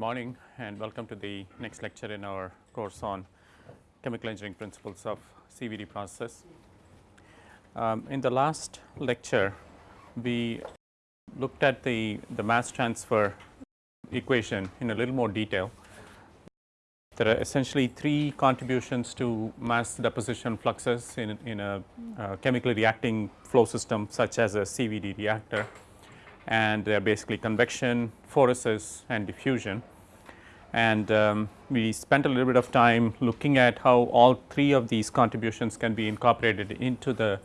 Good morning and welcome to the next lecture in our course on chemical engineering principles of CVD process. Um, in the last lecture, we looked at the, the mass transfer equation in a little more detail. There are essentially three contributions to mass deposition fluxes in, in a uh, chemically reacting flow system such as a CVD reactor and they are basically convection, phoresis and diffusion. And um, we spent a little bit of time looking at how all three of these contributions can be incorporated into the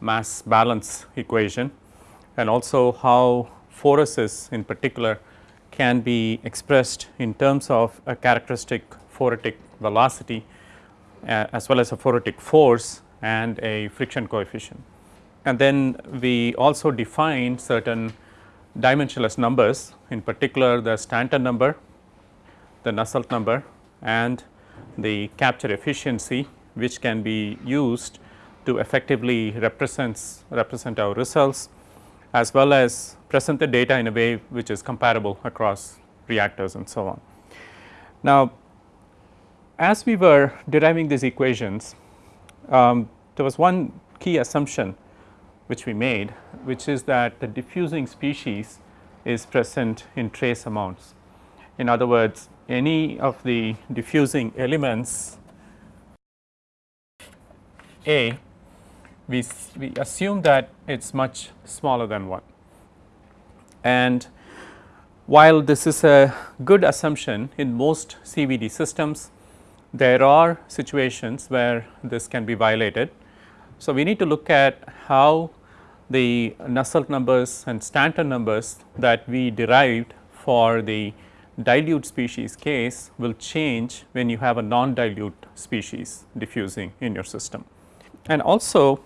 mass balance equation and also how phoresis in particular can be expressed in terms of a characteristic phoretic velocity uh, as well as a phoretic force and a friction coefficient. And then we also define certain dimensionless numbers in particular the Stanton number, the Nusselt number and the capture efficiency which can be used to effectively represents represent our results as well as present the data in a way which is comparable across reactors and so on. Now, as we were deriving these equations, um, there was one key assumption which we made which is that the diffusing species is present in trace amounts. In other words any of the diffusing elements A we, we assume that it is much smaller than 1 and while this is a good assumption in most CVD systems there are situations where this can be violated. So, we need to look at how the Nusselt numbers and Stanton numbers that we derived for the dilute species case will change when you have a non-dilute species diffusing in your system. And also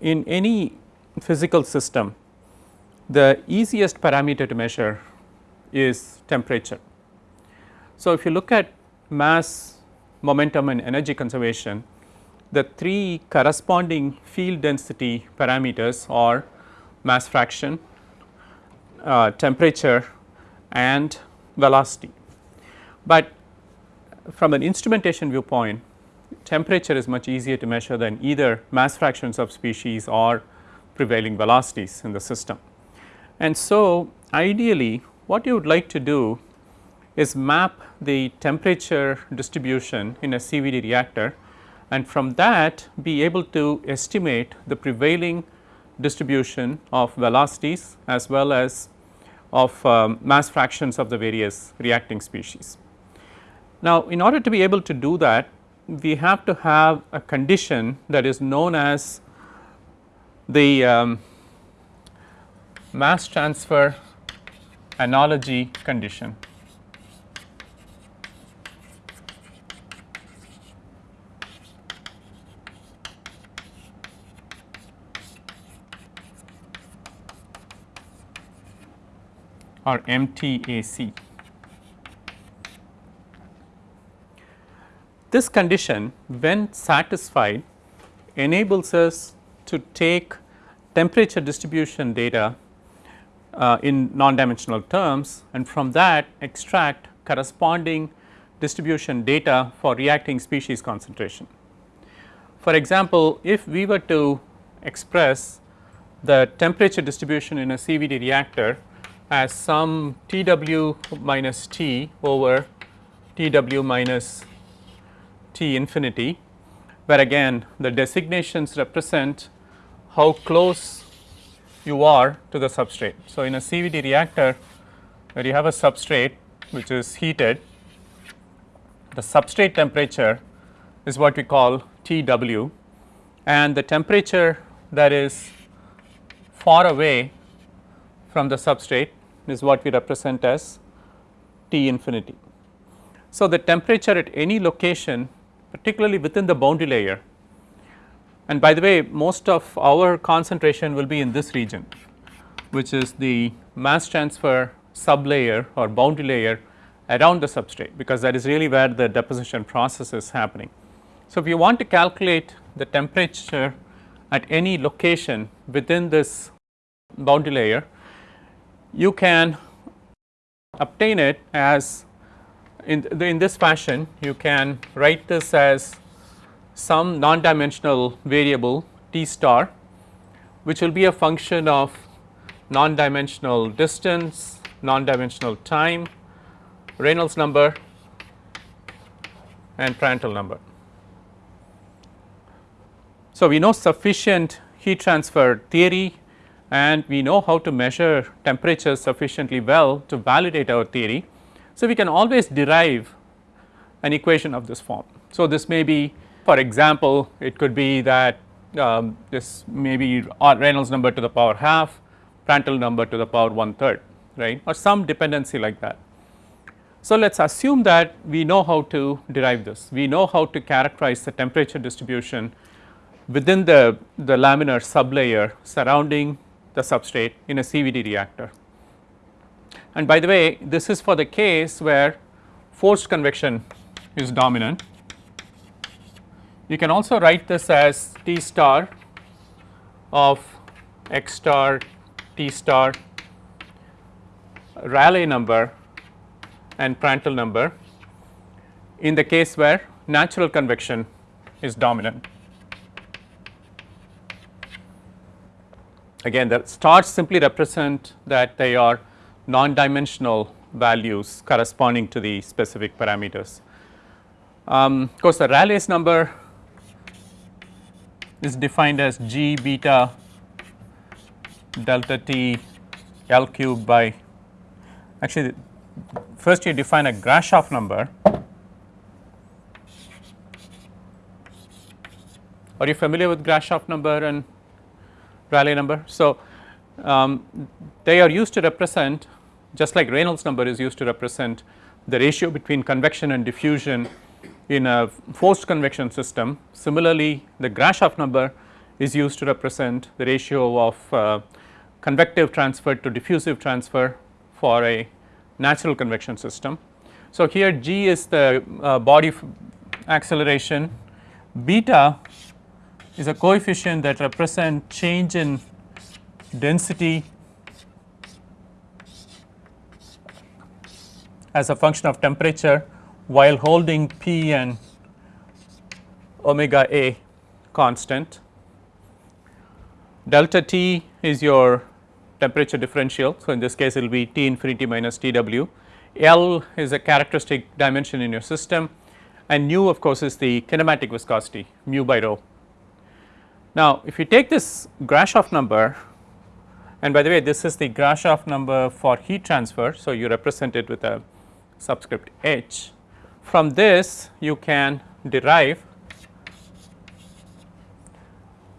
in any physical system the easiest parameter to measure is temperature. So, if you look at mass, momentum and energy conservation the three corresponding field density parameters are mass fraction, uh, temperature and velocity. But from an instrumentation viewpoint temperature is much easier to measure than either mass fractions of species or prevailing velocities in the system. And so, ideally what you would like to do is map the temperature distribution in a CVD reactor and from that be able to estimate the prevailing distribution of velocities as well as of um, mass fractions of the various reacting species. Now, in order to be able to do that we have to have a condition that is known as the um, mass transfer analogy condition. Or MTAC. This condition when satisfied enables us to take temperature distribution data uh, in non-dimensional terms and from that extract corresponding distribution data for reacting species concentration. For example, if we were to express the temperature distribution in a CVD reactor as some T w minus T over T w minus T infinity where again the designations represent how close you are to the substrate. So, in a CVD reactor where you have a substrate which is heated the substrate temperature is what we call T w and the temperature that is far away from the substrate is what we represent as T infinity. So, the temperature at any location particularly within the boundary layer and by the way most of our concentration will be in this region which is the mass transfer sublayer or boundary layer around the substrate because that is really where the deposition process is happening. So, if you want to calculate the temperature at any location within this boundary layer you can obtain it as in, the, in this fashion you can write this as some non dimensional variable t star which will be a function of non dimensional distance, non dimensional time, Reynolds number and Prandtl number. So, we know sufficient heat transfer theory and we know how to measure temperature sufficiently well to validate our theory. So, we can always derive an equation of this form. So, this may be for example, it could be that um, this may be Reynolds number to the power half, Prandtl number to the power one third right or some dependency like that. So, let us assume that we know how to derive this, we know how to characterize the temperature distribution within the, the laminar sublayer surrounding the substrate in a CVD reactor. And by the way this is for the case where forced convection is dominant. You can also write this as T star of x star T star Rayleigh number and Prandtl number in the case where natural convection is dominant. Again the stars simply represent that they are non-dimensional values corresponding to the specific parameters. Um, of course, the Rayleigh's number is defined as g beta delta t L cube by actually first you define a Grashof number. Are you familiar with Grashof number and Rayleigh number. So, um, they are used to represent just like Reynolds number is used to represent the ratio between convection and diffusion in a forced convection system. Similarly, the Grashof number is used to represent the ratio of uh, convective transfer to diffusive transfer for a natural convection system. So, here g is the uh, body acceleration, beta is a coefficient that represent change in density as a function of temperature while holding P and omega A constant. Delta T is your temperature differential. So, in this case it will be T infinity minus T w. L is a characteristic dimension in your system and nu of course is the kinematic viscosity mu by rho. Now, if you take this Grashof number and by the way this is the Grashof number for heat transfer. So, you represent it with a subscript h. From this you can derive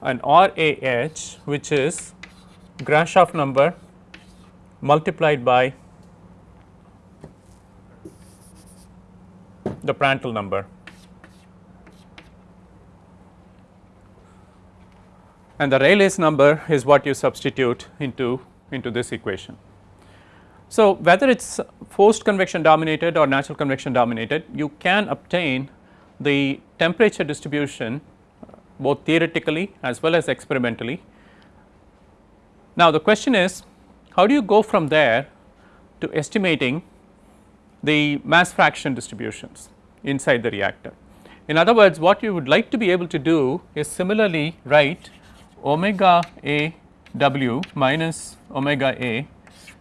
an RAH which is Grashof number multiplied by the Prandtl number. And the Rayleigh's number is what you substitute into, into this equation. So, whether it is forced convection dominated or natural convection dominated, you can obtain the temperature distribution uh, both theoretically as well as experimentally. Now, the question is how do you go from there to estimating the mass fraction distributions inside the reactor. In other words, what you would like to be able to do is similarly write omega a w minus omega a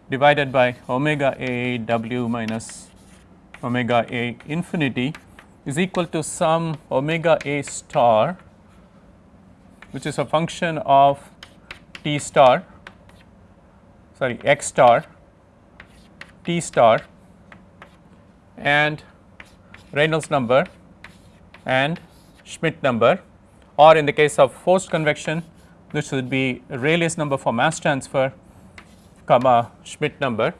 divided by omega a w minus omega a infinity is equal to some omega a star which is a function of t star sorry x star t star and Reynolds number and Schmidt number or in the case of forced convection this would be Rayleigh's number for mass transfer comma Schmidt number.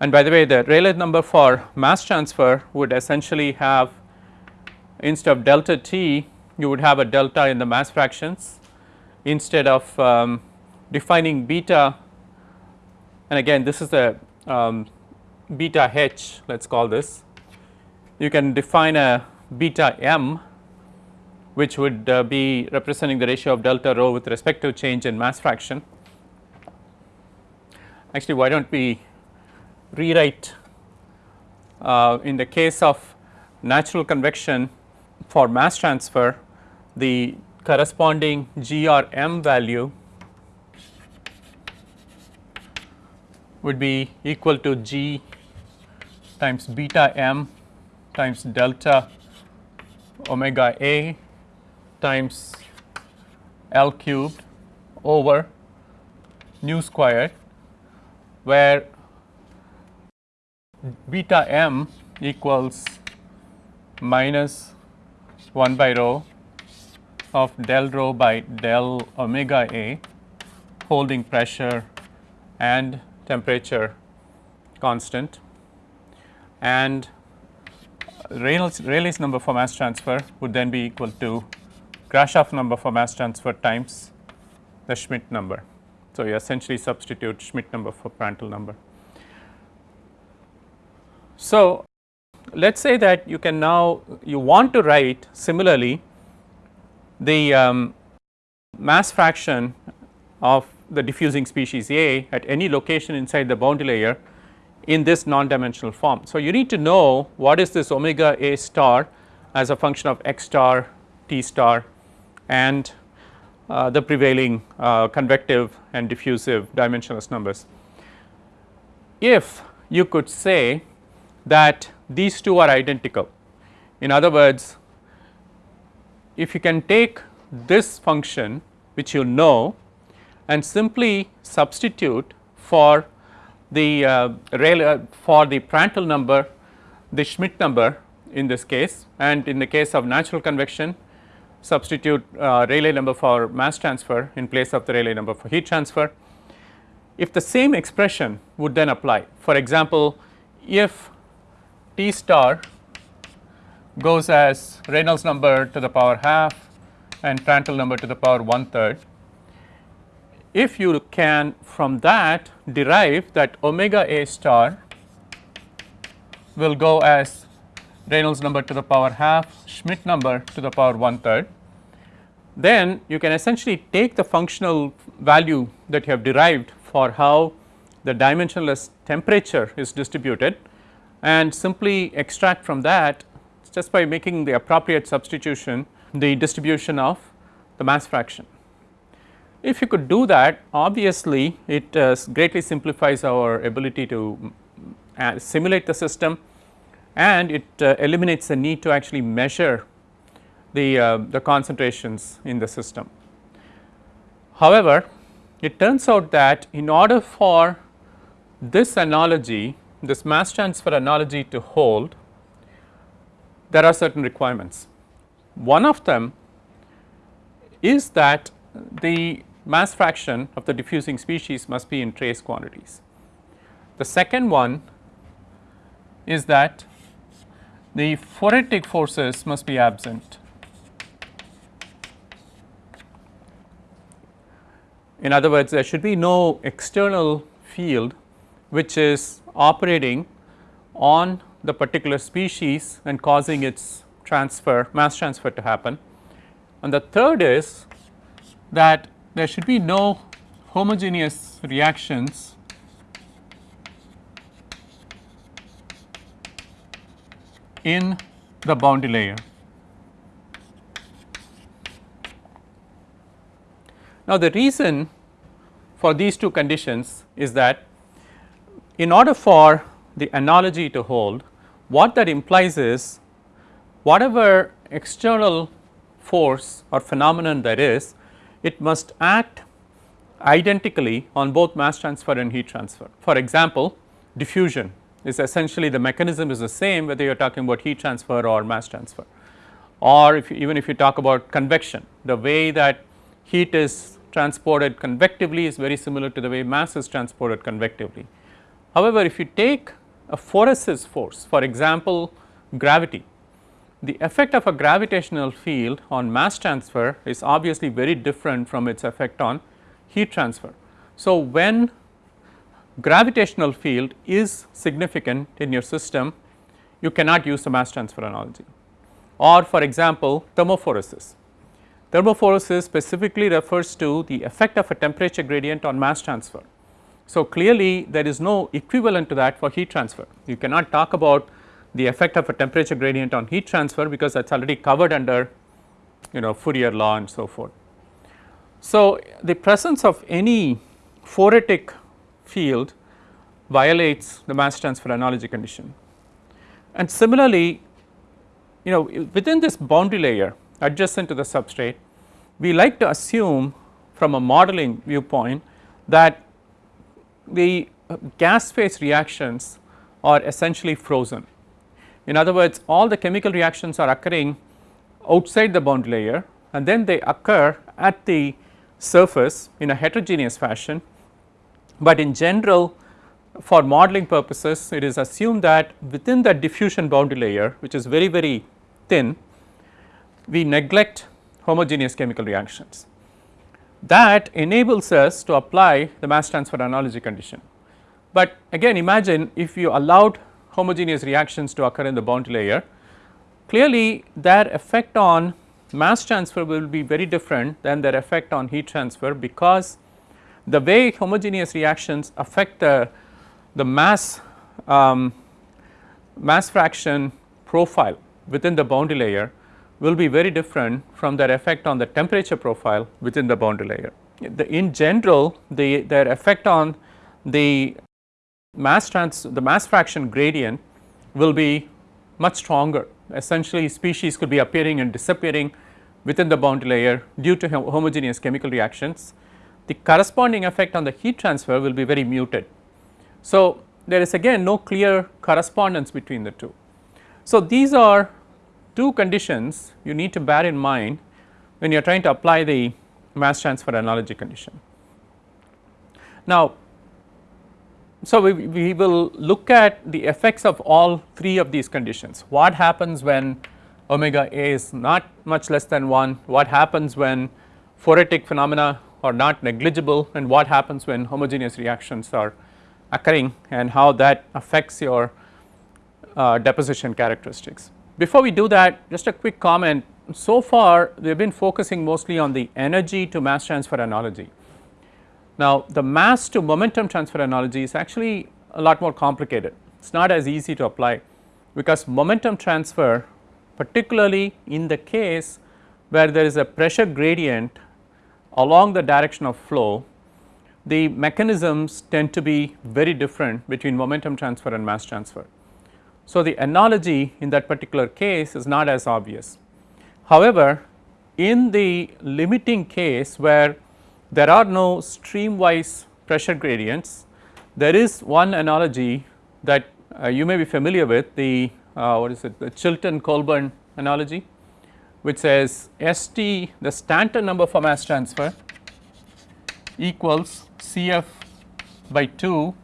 And by the way the Rayleigh number for mass transfer would essentially have instead of delta t you would have a delta in the mass fractions instead of um, defining beta and again this is the um, beta h let us call this you can define a beta m which would uh, be representing the ratio of delta rho with respect to change in mass fraction. Actually why do not we rewrite uh, in the case of natural convection for mass transfer the corresponding G or M value would be equal to G times beta m times delta omega a times L cubed over nu squared where beta m equals minus 1 by rho of del rho by del omega a holding pressure and temperature constant. And Reynolds Rayleigh's number for mass transfer would then be equal to Grashof number for mass transfer times the Schmidt number. So, you essentially substitute Schmidt number for Prandtl number. So, let us say that you can now you want to write similarly the um, mass fraction of the diffusing species A at any location inside the boundary layer in this non-dimensional form. So, you need to know what is this omega A star as a function of x star, t star and uh, the prevailing uh, convective and diffusive dimensionless numbers. If you could say that these two are identical, in other words if you can take this function which you know and simply substitute for the uh, uh, for the Prandtl number the Schmidt number in this case and in the case of natural convection substitute uh, Rayleigh number for mass transfer in place of the Rayleigh number for heat transfer. If the same expression would then apply for example, if T star goes as Reynolds number to the power half and Prandtl number to the power one third if you can from that derive that omega A star will go as Reynolds number to the power half, Schmidt number to the power one third, then you can essentially take the functional value that you have derived for how the dimensionless temperature is distributed and simply extract from that just by making the appropriate substitution the distribution of the mass fraction. If you could do that obviously it uh, greatly simplifies our ability to uh, simulate the system and it uh, eliminates the need to actually measure the, uh, the concentrations in the system. However, it turns out that in order for this analogy this mass transfer analogy to hold there are certain requirements. One of them is that the mass fraction of the diffusing species must be in trace quantities. The second one is that the phoretic forces must be absent. In other words, there should be no external field which is operating on the particular species and causing its transfer mass transfer to happen. And the third is that there should be no homogeneous reactions in the boundary layer. Now, the reason for these two conditions is that in order for the analogy to hold what that implies is whatever external force or phenomenon there is it must act identically on both mass transfer and heat transfer. For example, diffusion is essentially the mechanism is the same whether you are talking about heat transfer or mass transfer or if you, even if you talk about convection the way that heat is transported convectively is very similar to the way mass is transported convectively. However, if you take a phoresis force for example, gravity the effect of a gravitational field on mass transfer is obviously very different from its effect on heat transfer. So, when gravitational field is significant in your system, you cannot use the mass transfer analogy or for example, thermophoresis. Thermophoresis specifically refers to the effect of a temperature gradient on mass transfer. So, clearly there is no equivalent to that for heat transfer. You cannot talk about the effect of a temperature gradient on heat transfer because that is already covered under you know Fourier law and so forth. So, the presence of any phoretic field violates the mass transfer analogy condition. And similarly, you know within this boundary layer adjacent to the substrate, we like to assume from a modeling viewpoint that the uh, gas phase reactions are essentially frozen. In other words, all the chemical reactions are occurring outside the boundary layer and then they occur at the surface in a heterogeneous fashion, but in general for modeling purposes it is assumed that within the diffusion boundary layer which is very very thin we neglect homogeneous chemical reactions. That enables us to apply the mass transfer analogy condition. But again imagine if you allowed homogeneous reactions to occur in the boundary layer, clearly their effect on mass transfer will be very different than their effect on heat transfer because the way homogeneous reactions affect the the mass um, mass fraction profile within the boundary layer will be very different from their effect on the temperature profile within the boundary layer. The, in general the their effect on the mass trans the mass fraction gradient will be much stronger essentially species could be appearing and disappearing within the boundary layer due to homogeneous chemical reactions. The corresponding effect on the heat transfer will be very muted so, there is again no clear correspondence between the two. So, these are two conditions you need to bear in mind when you are trying to apply the mass transfer analogy condition. Now, so we, we will look at the effects of all three of these conditions. What happens when omega A is not much less than 1, what happens when phoretic phenomena are not negligible and what happens when homogeneous reactions are occurring and how that affects your uh, deposition characteristics. Before we do that just a quick comment so far we have been focusing mostly on the energy to mass transfer analogy. Now the mass to momentum transfer analogy is actually a lot more complicated it is not as easy to apply because momentum transfer particularly in the case where there is a pressure gradient along the direction of flow the mechanisms tend to be very different between momentum transfer and mass transfer. So, the analogy in that particular case is not as obvious. However, in the limiting case where there are no streamwise pressure gradients, there is one analogy that uh, you may be familiar with the uh, what is it the Chilton Colburn analogy which says ST the Stanton number for mass transfer equals Cf by 2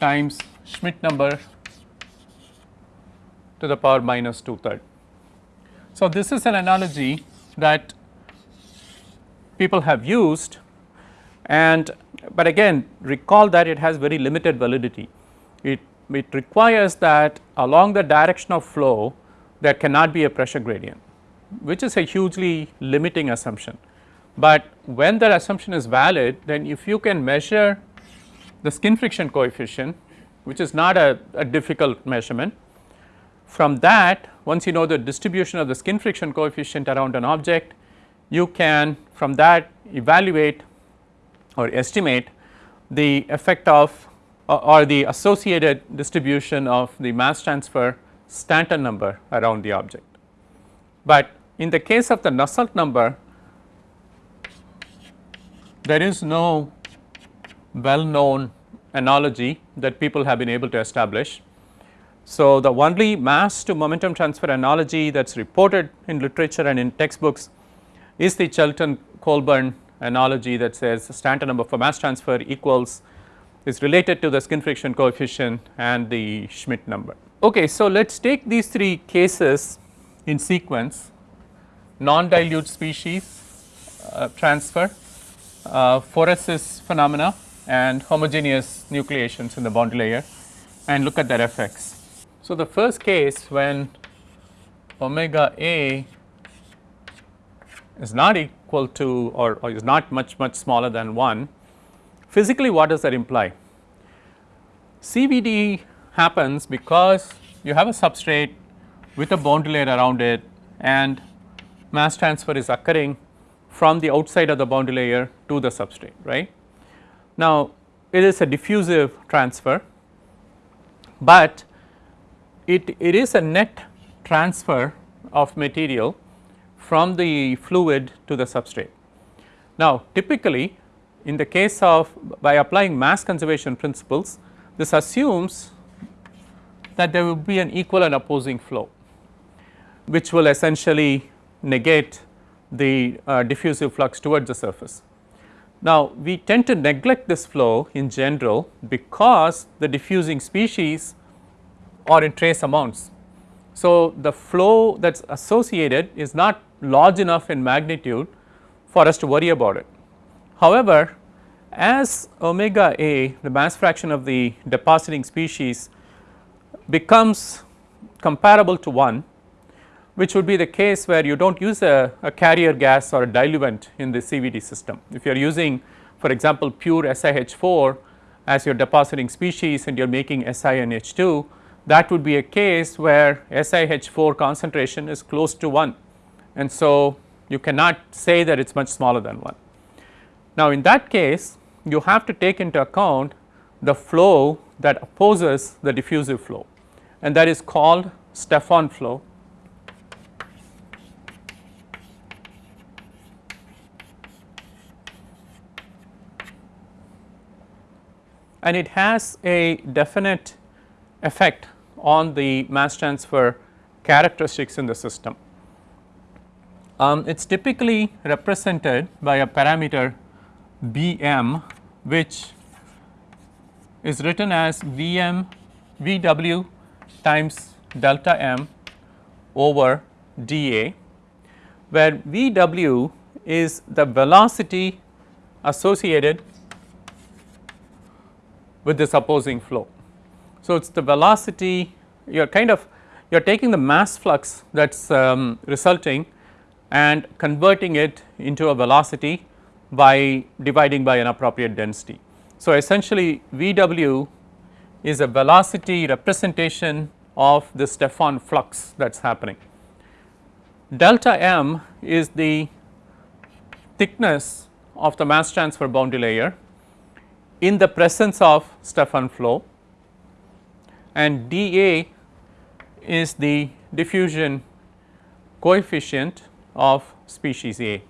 times Schmidt number to the power minus 2 third. So, this is an analogy that people have used and but again recall that it has very limited validity. It, it requires that along the direction of flow there cannot be a pressure gradient which is a hugely limiting assumption but when that assumption is valid then if you can measure the skin friction coefficient which is not a, a difficult measurement from that once you know the distribution of the skin friction coefficient around an object you can from that evaluate or estimate the effect of or the associated distribution of the mass transfer Stanton number around the object. But in the case of the Nusselt number there is no well known analogy that people have been able to establish. So, the only mass to momentum transfer analogy that is reported in literature and in textbooks is the Chilton Colburn analogy that says Stanton number for mass transfer equals is related to the skin friction coefficient and the Schmidt number. Okay, so let us take these three cases in sequence non dilute species uh, transfer uh, phenomena and homogeneous nucleations in the boundary layer and look at their effects. So, the first case when omega A is not equal to or, or, is not much much smaller than 1 physically what does that imply? CVD happens because you have a substrate with a boundary layer around it and mass transfer is occurring from the outside of the boundary layer to the substrate right. Now it is a diffusive transfer, but it, it is a net transfer of material from the fluid to the substrate. Now typically in the case of by applying mass conservation principles this assumes that there will be an equal and opposing flow which will essentially negate the uh, diffusive flux towards the surface. Now we tend to neglect this flow in general because the diffusing species are in trace amounts. So the flow that is associated is not large enough in magnitude for us to worry about it. However, as omega A the mass fraction of the depositing species becomes comparable to 1 which would be the case where you do not use a, a, carrier gas or a diluent in the CVD system. If you are using for example pure SiH4 as your depositing species and you are making SiNH2 that would be a case where SiH4 concentration is close to 1 and so you cannot say that it is much smaller than 1. Now in that case you have to take into account the flow that opposes the diffusive flow. And that is called Stefan flow. And it has a definite effect on the mass transfer characteristics in the system. Um, it is typically represented by a parameter Bm which is written as Vm Vw times delta m over dA where Vw is the velocity associated with this opposing flow. So, it is the velocity you are kind of you are taking the mass flux that is um, resulting and converting it into a velocity by dividing by an appropriate density. So, essentially VW is a velocity representation of the Stefan flux that is happening. Delta m is the thickness of the mass transfer boundary layer in the presence of Stefan flow and dA is the diffusion coefficient of species A.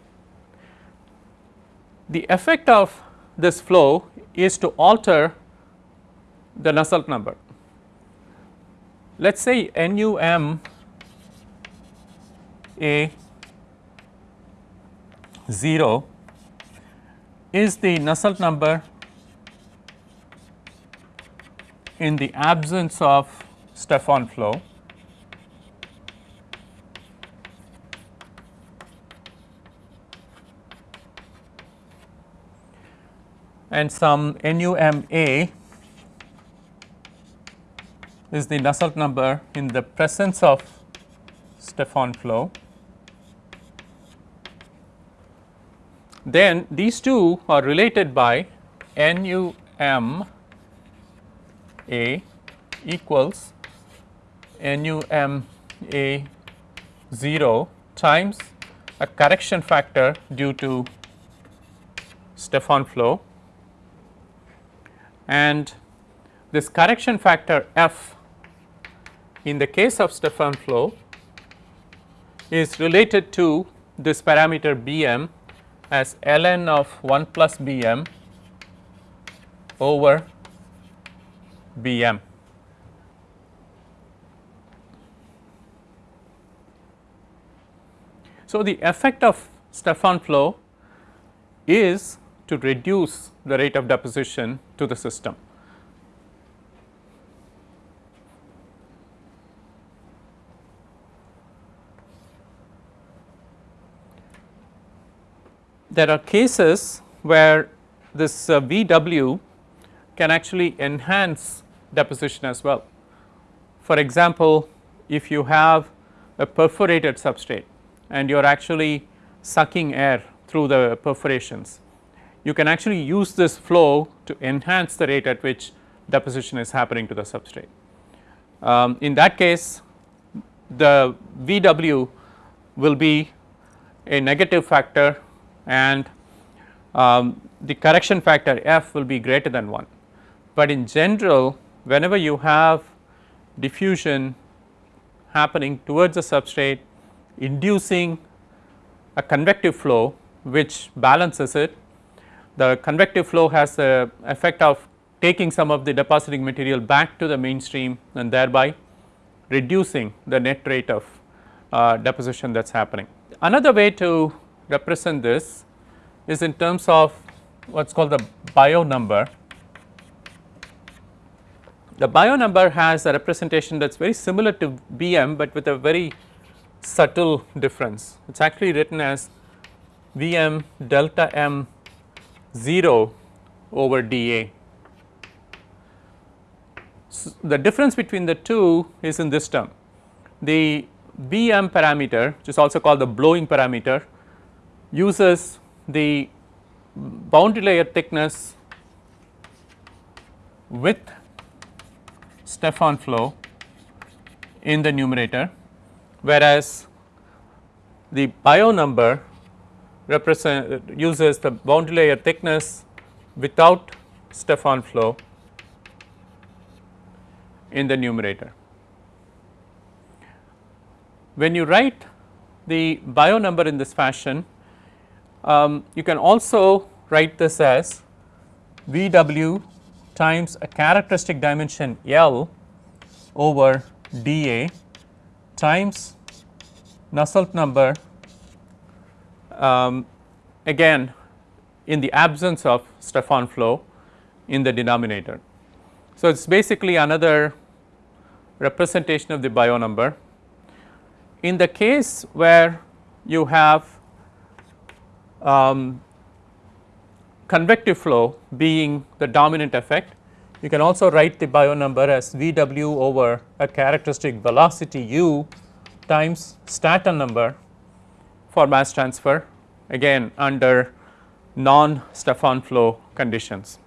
The effect of this flow is to alter the Nusselt number. Let us say NUM A 0 is the Nusselt number in the absence of Stefan flow and some NUMA is the Nusselt number in the presence of Stefan flow. Then these two are related by NUM A equals NUM A 0 times a correction factor due to Stefan flow. And this correction factor f in the case of Stefan flow is related to this parameter Bm as ln of 1 plus Bm over Bm. So, the effect of Stefan flow is to reduce the rate of deposition to the system. There are cases where this uh, VW can actually enhance deposition as well. For example, if you have a perforated substrate and you are actually sucking air through the perforations you can actually use this flow to enhance the rate at which deposition is happening to the substrate. Um, in that case the VW will be a negative factor and um, the correction factor f will be greater than 1. But in general whenever you have diffusion happening towards the substrate inducing a convective flow which balances it. The convective flow has the effect of taking some of the depositing material back to the mainstream and thereby reducing the net rate of uh, deposition that is happening. Another way to represent this is in terms of what is called the Biot number. The Biot number has a representation that is very similar to Bm, but with a very subtle difference. It is actually written as Vm delta m 0 over dA. So, the difference between the two is in this term. The Bm parameter which is also called the blowing parameter uses the boundary layer thickness with Stefan flow in the numerator whereas the Biot number represent uses the boundary layer thickness without Stefan flow in the numerator. When you write the Biot number in this fashion, um, you can also write this as V w times a characteristic dimension L over dA times Nusselt number um, again in the absence of Stefan flow in the denominator. So, it is basically another representation of the Biot number. In the case where you have um, convective flow being the dominant effect, you can also write the Biot number as V w over a characteristic velocity u times Stanton number for mass transfer again under non Stefan flow conditions.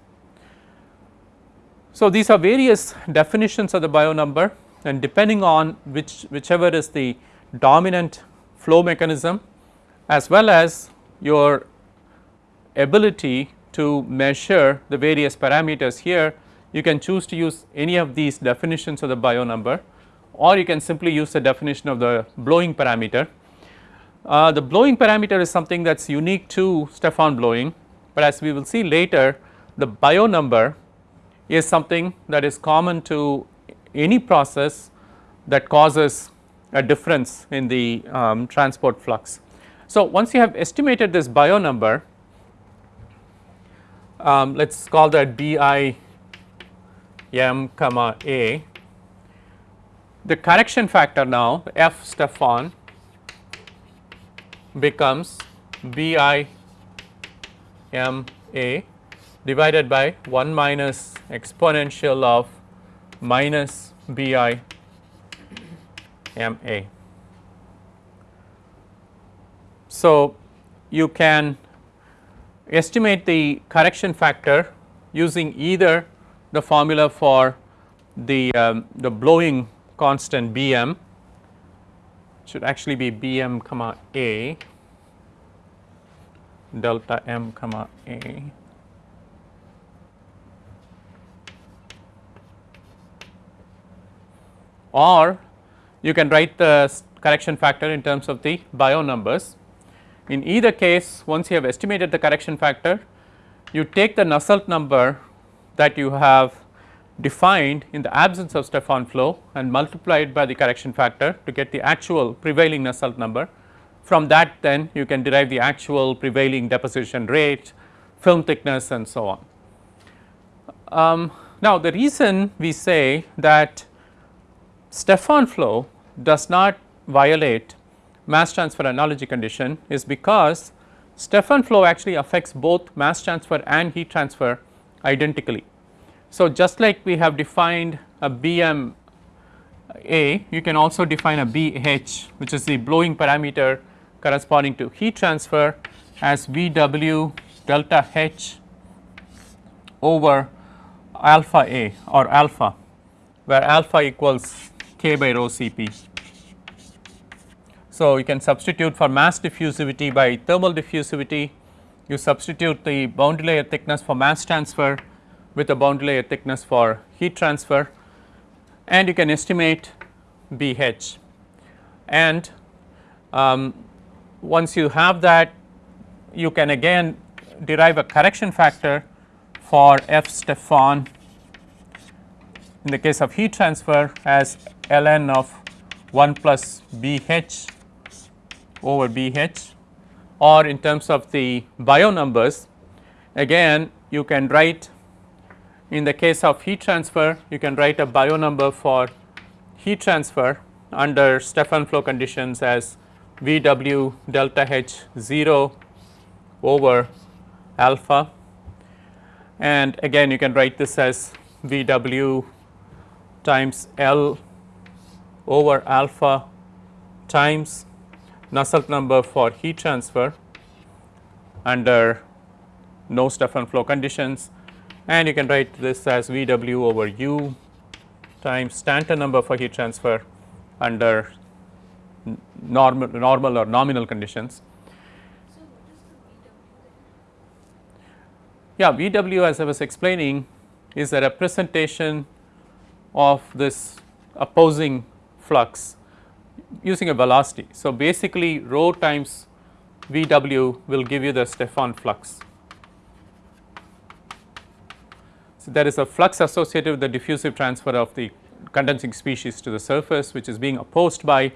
So, these are various definitions of the Biot number and depending on which whichever is the dominant flow mechanism as well as your ability to measure the various parameters here you can choose to use any of these definitions of the Biot number or you can simply use the definition of the blowing parameter. Uh, the blowing parameter is something that is unique to Stefan blowing, but as we will see later the Biot number is something that is common to any process that causes a difference in the um, transport flux. So, once you have estimated this Biot number, um, let us call that B i m comma a. The correction factor now f Stefan becomes B i m a divided by 1 minus exponential of minus B i m a. So, you can estimate the correction factor using either the formula for the, um, the blowing constant Bm should actually be Bm comma A delta m comma A or you can write the correction factor in terms of the Biot numbers. In either case once you have estimated the correction factor you take the Nusselt number that you have defined in the absence of Stefan flow and multiply it by the correction factor to get the actual prevailing Nusselt number. From that then you can derive the actual prevailing deposition rate, film thickness and so on. Um, now the reason we say that Stefan flow does not violate mass transfer analogy condition is because Stefan flow actually affects both mass transfer and heat transfer identically. So, just like we have defined a BM A, you can also define a BH which is the blowing parameter corresponding to heat transfer as VW delta H over alpha A or alpha where alpha equals k by rho Cp. So, you can substitute for mass diffusivity by thermal diffusivity, you substitute the boundary layer thickness for mass transfer with a boundary layer thickness for heat transfer. And you can estimate BH and um, once you have that you can again derive a correction factor for F Stefan in the case of heat transfer as ln of 1 plus BH over BH or in terms of the Biot numbers again you can write in the case of heat transfer you can write a Biot number for heat transfer under Stefan flow conditions as V w delta H 0 over alpha. And again you can write this as V w times L over alpha times Nusselt number for heat transfer under no Stefan flow conditions and you can write this as V w over u times Stanton number for heat transfer under normal, normal or nominal conditions. Yeah, V w as I was explaining is a representation of this opposing flux using a velocity. So, basically rho times V w will give you the Stefan flux. So, there is a flux associated with the diffusive transfer of the condensing species to the surface which is being opposed by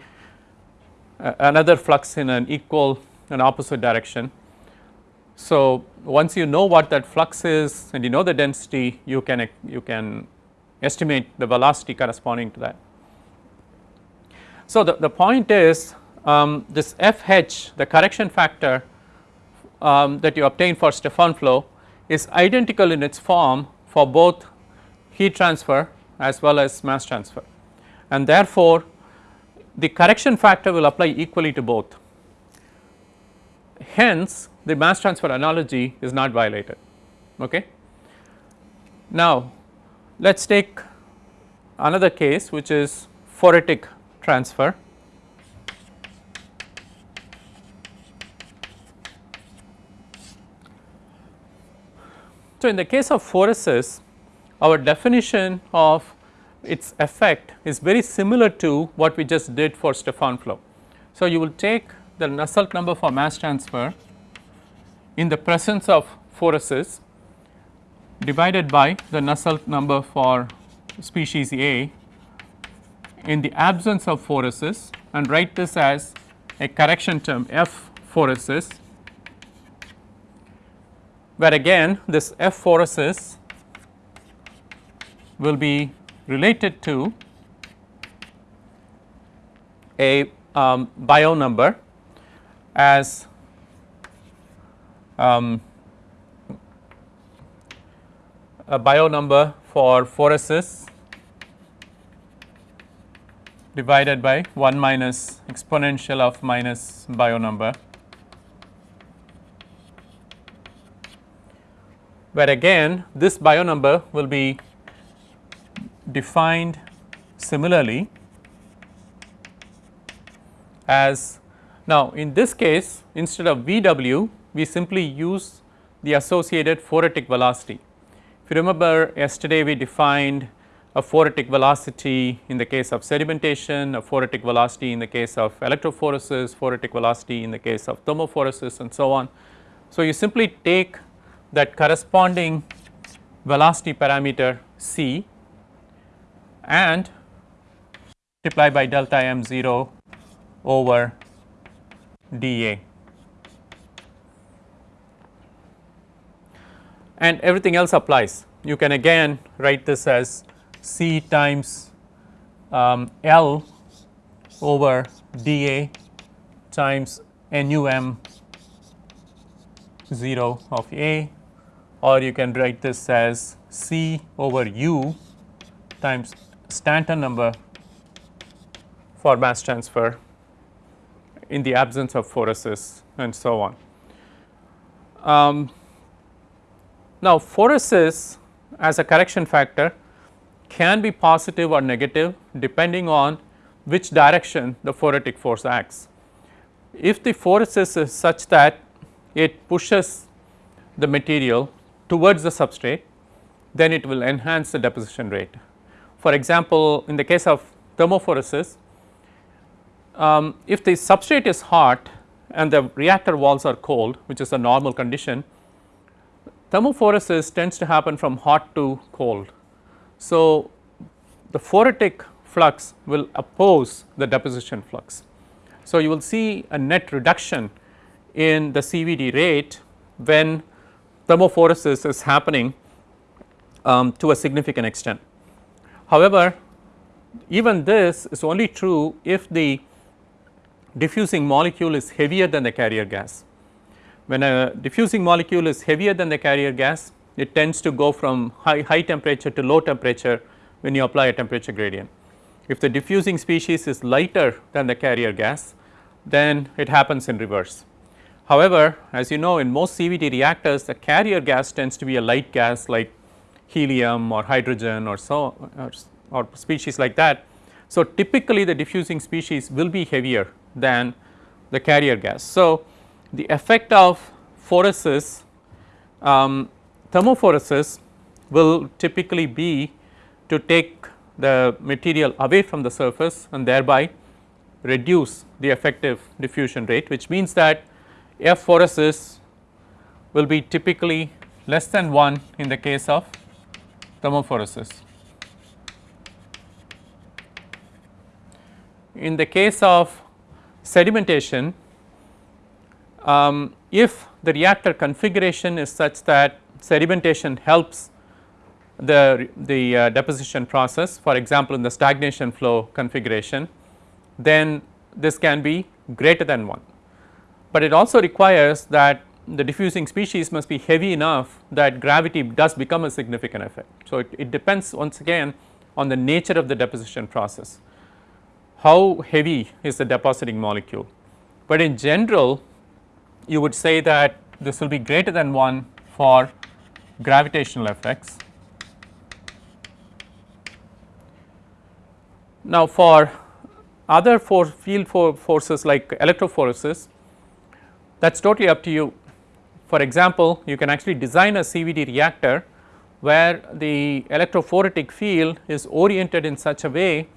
uh, another flux in an equal and opposite direction. So, once you know what that flux is and you know the density you can you can estimate the velocity corresponding to that. So, the, the point is um, this FH the correction factor um, that you obtain for Stefan flow is identical in its form for both heat transfer as well as mass transfer and therefore, the correction factor will apply equally to both. Hence, the mass transfer analogy is not violated. Okay. Now, let us take another case which is phoretic transfer. So, in the case of phoresis our definition of its effect is very similar to what we just did for Stefan flow. So, you will take the Nusselt number for mass transfer in the presence of phoresis divided by the Nusselt number for species A in the absence of phoresis and write this as a correction term F phoresis where again this F phoresis will be related to a um, Biot number as um, a Biot number for phoresis divided by 1 minus exponential of minus Biot number where again this Biot number will be defined similarly as now in this case instead of V w we simply use the associated phoretic velocity. If you remember yesterday we defined a phoretic velocity in the case of sedimentation, a phoretic velocity in the case of electrophoresis, phoretic velocity in the case of thermophoresis and so on. So, you simply take that corresponding velocity parameter c and multiply by delta m 0 over dA. And everything else applies. You can again write this as C times um, L over dA times NUM 0 of A or you can write this as C over U times Stanton number for mass transfer in the absence of phoresis and so on. Um, now, phoresis as a correction factor can be positive or negative depending on which direction the phoretic force acts. If the force is such that it pushes the material towards the substrate then it will enhance the deposition rate. For example, in the case of thermophoresis um, if the substrate is hot and the reactor walls are cold which is a normal condition thermophoresis tends to happen from hot to cold. So, the phoretic flux will oppose the deposition flux. So, you will see a net reduction in the CVD rate when thermophoresis is happening um, to a significant extent. However, even this is only true if the diffusing molecule is heavier than the carrier gas. When a diffusing molecule is heavier than the carrier gas, it tends to go from high, high temperature to low temperature when you apply a temperature gradient. If the diffusing species is lighter than the carrier gas, then it happens in reverse. However, as you know in most CVD reactors the carrier gas tends to be a light gas like helium or hydrogen or so or, or species like that. So, typically the diffusing species will be heavier than the carrier gas. So, the effect of phoresis um, thermophoresis will typically be to take the material away from the surface and thereby reduce the effective diffusion rate which means that F phoresis will be typically less than 1 in the case of thermophoresis. In the case of sedimentation, um, if the reactor configuration is such that sedimentation helps the, the uh, deposition process for example, in the stagnation flow configuration then this can be greater than 1. But it also requires that the diffusing species must be heavy enough that gravity does become a significant effect. So, it, it depends once again on the nature of the deposition process how heavy is the depositing molecule. But in general you would say that this will be greater than 1 for gravitational effects. Now, for other for field for forces like electrophoresis that is totally up to you. For example, you can actually design a CVD reactor where the electrophoretic field is oriented in such a way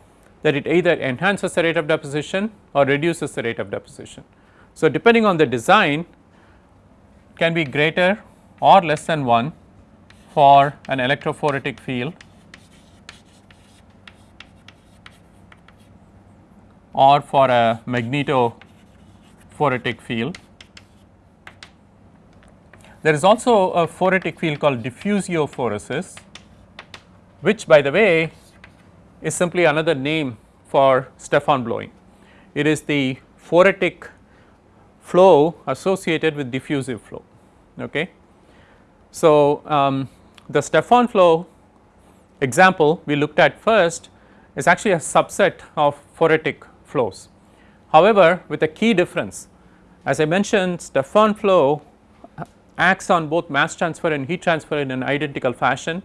that it either enhances the rate of deposition or reduces the rate of deposition. So, depending on the design can be greater or less than 1 for an electrophoretic field or for a magnetophoretic field. There is also a phoretic field called diffusiophoresis which by the way is simply another name for Stefan blowing. It is the phoretic flow associated with diffusive flow. Okay. So, um, the Stefan flow example we looked at first is actually a subset of phoretic flows. However, with a key difference as I mentioned Stefan flow acts on both mass transfer and heat transfer in an identical fashion.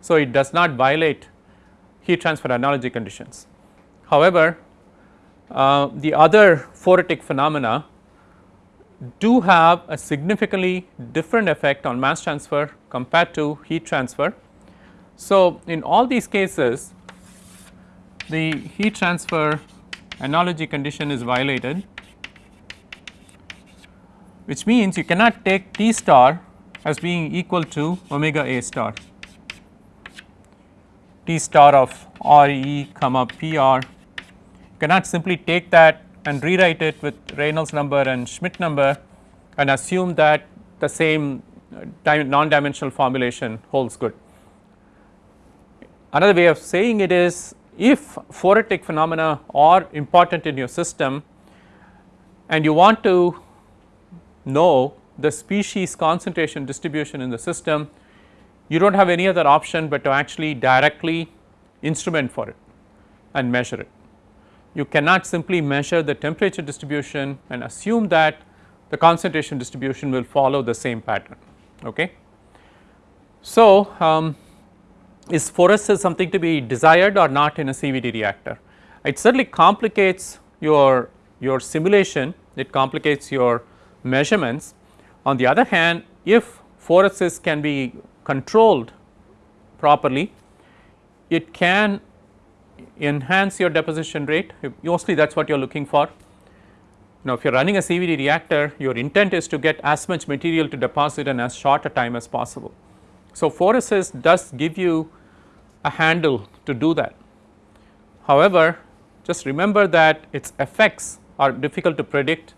So, it does not violate heat transfer analogy conditions. However, uh, the other phoretic phenomena do have a significantly different effect on mass transfer compared to heat transfer. So, in all these cases the heat transfer analogy condition is violated which means you cannot take T star as being equal to omega A star. T star of R e comma P r cannot simply take that and rewrite it with Reynolds number and Schmidt number and assume that the same uh, non dimensional formulation holds good. Another way of saying it is if phoretic phenomena are important in your system and you want to know the species concentration distribution in the system, you do not have any other option but to actually directly instrument for it and measure it. You cannot simply measure the temperature distribution and assume that the concentration distribution will follow the same pattern. Okay. So, um, is phoresis something to be desired or not in a CVD reactor? It certainly complicates your, your simulation, it complicates your measurements. On the other hand, if phoresis can be controlled properly, it can enhance your deposition rate, mostly that is what you are looking for. Now, if you are running a CVD reactor, your intent is to get as much material to deposit in as short a time as possible. So, phoresis does give you a handle to do that. However, just remember that its effects are difficult to predict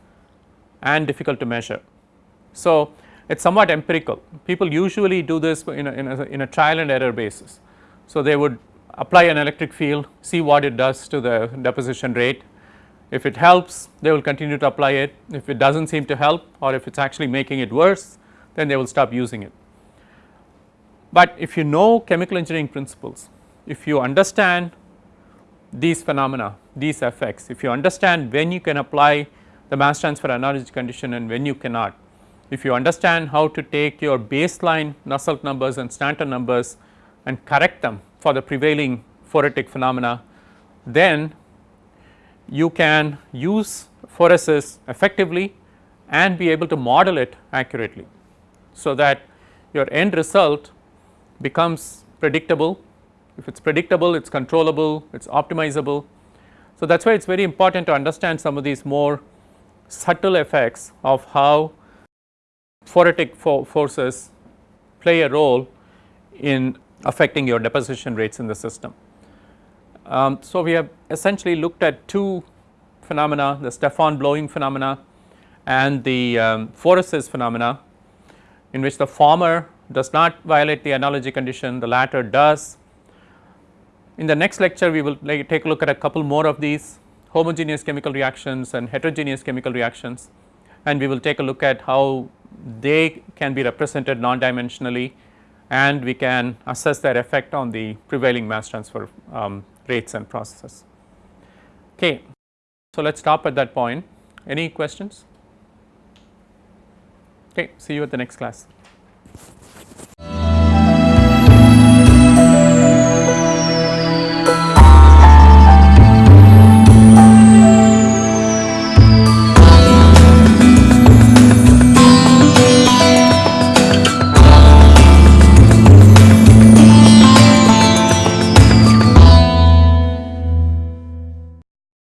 and difficult to measure. So, it is somewhat empirical. People usually do this in a, in a, in a trial and error basis. So, they would apply an electric field, see what it does to the deposition rate. If it helps, they will continue to apply it. If it does not seem to help or if it is actually making it worse, then they will stop using it. But if you know chemical engineering principles, if you understand these phenomena, these effects, if you understand when you can apply the mass transfer analogy condition and when you cannot, if you understand how to take your baseline Nusselt numbers and Stanton numbers and correct them for the prevailing phoretic phenomena, then you can use phoresis effectively and be able to model it accurately. So, that your end result becomes predictable, if it is predictable it is controllable, it is optimizable. So, that is why it is very important to understand some of these more subtle effects of how phoretic fo forces play a role in affecting your deposition rates in the system. Um, so, we have essentially looked at two phenomena the Stefan blowing phenomena and the um, phenomena in which the former does not violate the analogy condition the latter does. In the next lecture we will like take a look at a couple more of these homogeneous chemical reactions and heterogeneous chemical reactions and we will take a look at how they can be represented non-dimensionally and we can assess their effect on the prevailing mass transfer um, rates and processes. Okay. So, let us stop at that point. Any questions? Okay, see you at the next class.